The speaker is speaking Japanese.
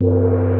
you